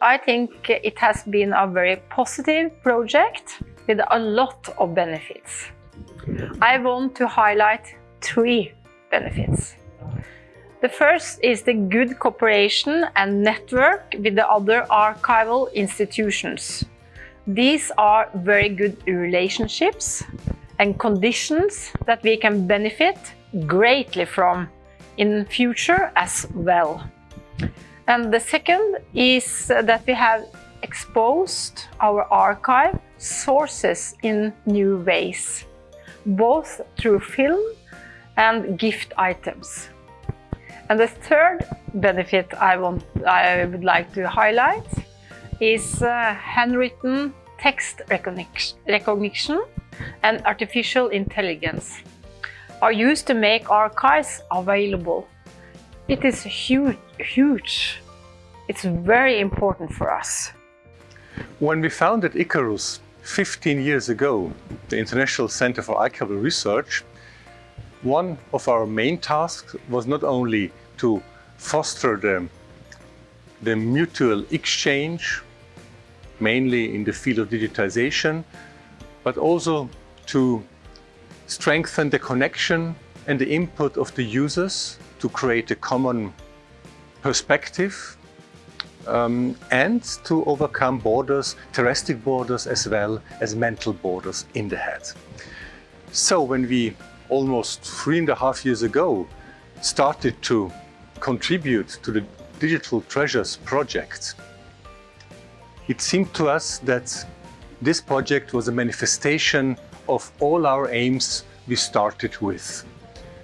I think it has been a very positive project with a lot of benefits. I want to highlight three benefits. The first is the good cooperation and network with the other archival institutions. These are very good relationships and conditions that we can benefit greatly from in future as well. And the second is that we have exposed our archive sources in new ways, both through film and gift items. And the third benefit I, want, I would like to highlight is uh, handwritten text recognition and artificial intelligence are used to make archives available. It is huge, huge. It's very important for us. When we founded Icarus 15 years ago, the International Center for Archival Research, one of our main tasks was not only to foster the, the mutual exchange, mainly in the field of digitization, but also to strengthen the connection and the input of the users to create a common perspective um, and to overcome borders, terrestrial borders as well as mental borders in the head. So when we almost three and a half years ago started to contribute to the Digital Treasures project, it seemed to us that this project was a manifestation of all our aims we started with.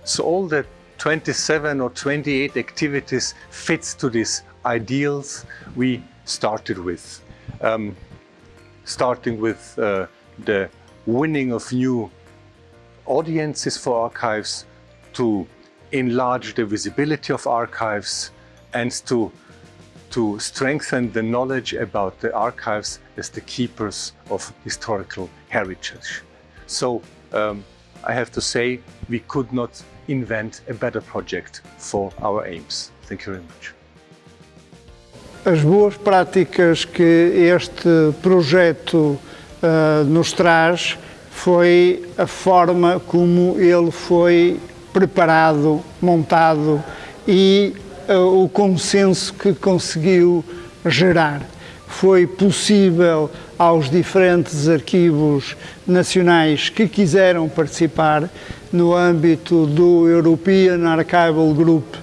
So all the 27 or 28 activities fits to these ideals we started with. Um, starting with uh, the winning of new audiences for archives, to enlarge the visibility of archives, and to, to strengthen the knowledge about the archives as the keepers of historical heritage. So um, I have to say we could not invent a better project for our aims. Thank you very much. As boas práticas que este projeto uh, nos traz foi a forma como ele foi preparado, montado e uh, o consenso que conseguiu gerar. Foi possível aos diferentes arquivos nacionais que quiseram participar no âmbito do European Archival Group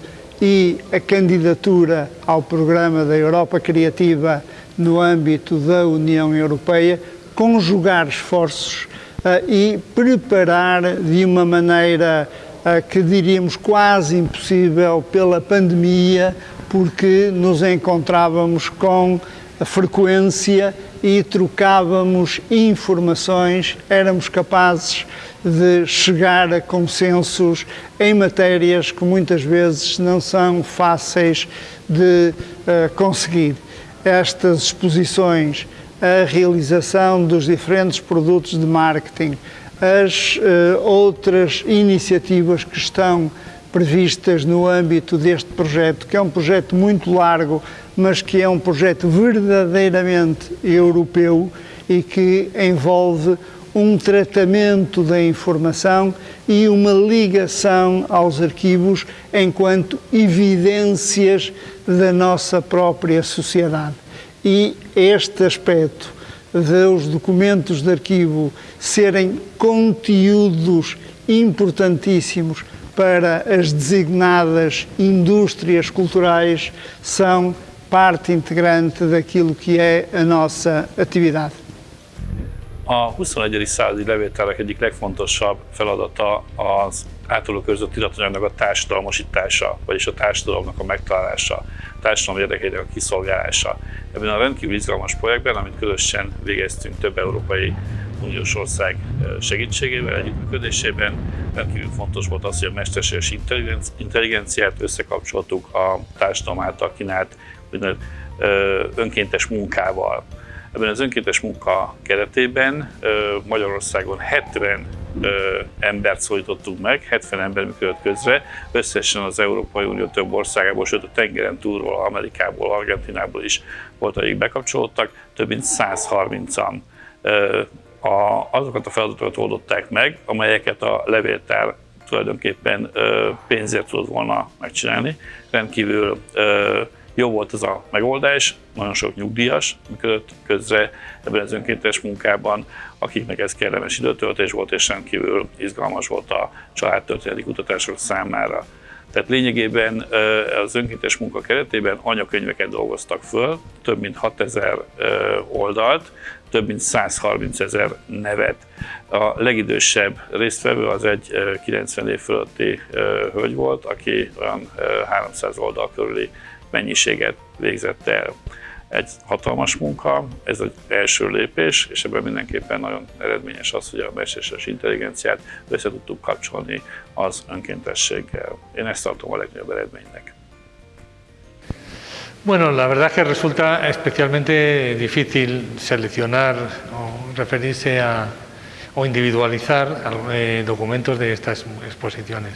e a candidatura ao programa da Europa Criativa no âmbito da União Europeia, conjugar esforços uh, e preparar de uma maneira uh, que diríamos quase impossível pela pandemia, porque nos encontrávamos com frequência e trocávamos informações, éramos capazes de chegar a consensos em matérias que muitas vezes não são fáceis de uh, conseguir. Estas exposições, a realização dos diferentes produtos de marketing, as uh, outras iniciativas que estão previstas no âmbito deste projeto, que é um projeto muito largo, mas que é um projeto verdadeiramente europeu e que envolve um tratamento da informação e uma ligação aos arquivos enquanto evidências da nossa própria sociedade. E este aspecto dos documentos de arquivo serem conteúdos importantíssimos para as designadas indústrias culturais são parte integrante daquilo que é a nossa atividade. A 21. századi levéltárak egyik legfontosabb feladata az általuk között iratanyagnak a társadalmasítása, vagyis a társadalomnak a megtalálása, a társadalom érdekeinek a kiszolgálása. Ebben a rendkívül izgalmas projektben, amit közösen végeztünk több európai uniós ország segítségével, együttműködésében, rendkívül fontos volt az, hogy a mesterséges intelligenciát összekapcsoltuk a társadalom által kínált önkéntes munkával. Ebben az önkéntes munka keretében Magyarországon 70 ö, embert szólítottunk meg, 70 ember működött közre, összesen az Európai Unió több országából, sőt a tengeren túlról, Amerikából, Argentinából is volt, akik bekapcsolódtak, több mint 130-an a, azokat a feladatokat oldották meg, amelyeket a levéltár tulajdonképpen pénzért tudott volna megcsinálni. Rendkívül jó volt ez a megoldás, nagyon sok nyugdíjas működött közre ebben az önkéntes munkában, akiknek ez kellemes időtöltés volt, és rendkívül izgalmas volt a családtörténeti kutatások számára. Tehát lényegében az önkéntes munka keretében anyakönyveket dolgoztak föl, több mint 6000 oldalt, több mint 130 ezer nevet. A legidősebb résztvevő az egy 90 év fölötti hölgy volt, aki olyan 300 oldal körüli mennyiséget végzett el. Egy hatalmas munka, ez az első lépés, és ebben mindenképpen nagyon eredményes az, hogy a mesterséges intelligenciát össze tudtuk kapcsolni az önkéntességgel. Én ezt tartom a legnagyobb eredménynek. Bueno, la verdad que resulta especialmente difícil seleccionar o referirse a o individualizar eh, documentos de estas exposiciones,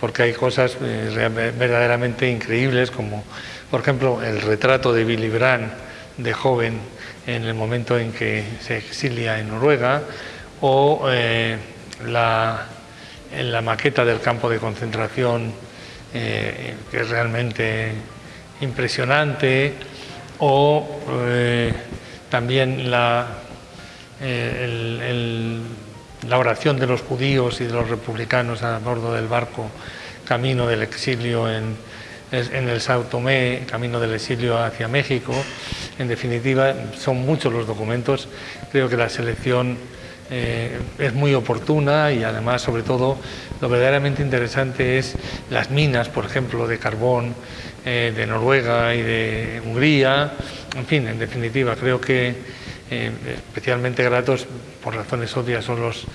porque hay cosas eh, verdaderamente increíbles como, por ejemplo, el retrato de Billy Brandt de joven en el momento en que se exilia en Noruega o eh, la, maqueta del campo de concentración que es realmente impresionante o eh, también la, eh, la oración de los judíos y de los republicanos a bordo del barco camino del exilio en, en el Sao Tomé, camino del exilio hacia México. En definitiva, son muchos los documentos. Creo que la selección eh, es muy oportuna y además, sobre todo, lo verdaderamente interesante es las minas, por ejemplo, de carbón eh, de Noruega y de Hungría. En fin, en definitiva, creo que eh, especialmente gratos, por razones obvias, son los,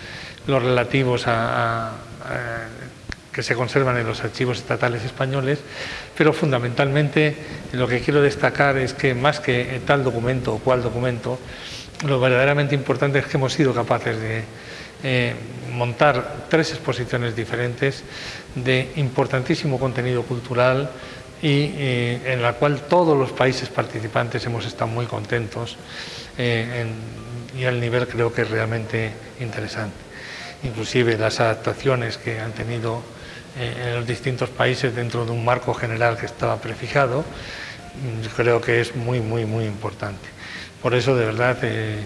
los relativos a, que se conservan en los archivos estatales españoles, pero fundamentalmente lo que quiero destacar es que más que tal documento o cual documento, lo verdaderamente importante es que hemos sido capaces de eh, montar tres exposiciones diferentes de importantísimo contenido cultural y eh, en la cual todos los países participantes hemos estado muy contentos eh, y el nivel creo que es realmente interesante. Inclusive las adaptaciones que han tenido en los distintos países dentro de un marco general que estaba prefijado, mm, creo que es muy, muy, muy importante. Por eso, de verdad, eh,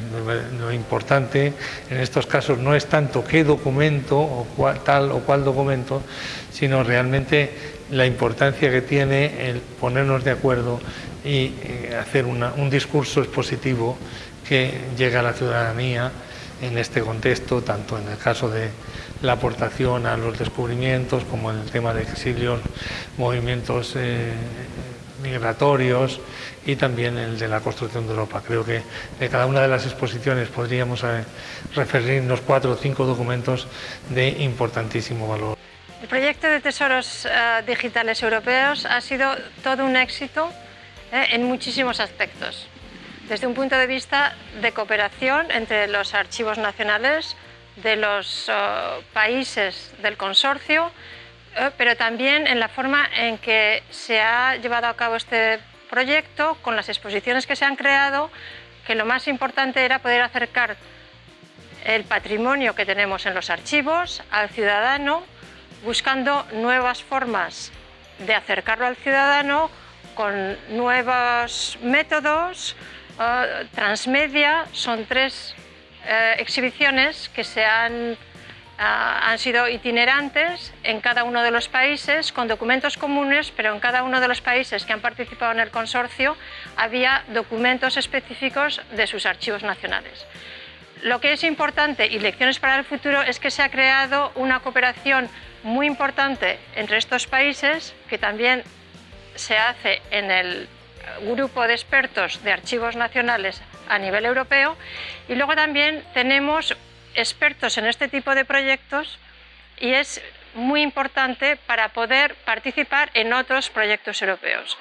lo importante en estos casos no es tanto qué documento o tal o cual documento, sino realmente la importancia que tiene el ponernos de acuerdo y eh, hacer un discurso expositivo que llegue a la ciudadanía en este contexto, tanto en el caso de la aportación a los descubrimientos como en el tema de exilios, movimientos eh, migratorios y también el de la construcción de Europa. Creo que de cada una de las exposiciones podríamos eh, referirnos cuatro o cinco documentos de importantísimo valor. El proyecto de tesoros uh, digitales europeos ha sido todo un éxito eh, en muchísimos aspectos. Desde un punto de vista de cooperación entre los archivos nacionales de los uh, países del consorcio, eh, pero también en la forma en que se ha llevado a cabo este proyecto, con las exposiciones que se han creado, que lo más importante era poder acercar el patrimonio que tenemos en los archivos al ciudadano, buscando nuevas formas de acercarlo al ciudadano con nuevos métodos, uh, transmedia, son tres uh, exhibiciones que se han Ah, han sido itinerantes en cada uno de los países con documentos comunes, pero en cada uno de los países que han participado en el consorcio había documentos específicos de sus archivos nacionales. Lo que es importante y lecciones para el futuro es que se ha creado una cooperación muy importante entre estos países que también se hace en el grupo de expertos de archivos nacionales a nivel europeo y luego también tenemos expertos en este tipo de proyectos y es muy importante para poder participar en otros proyectos europeos.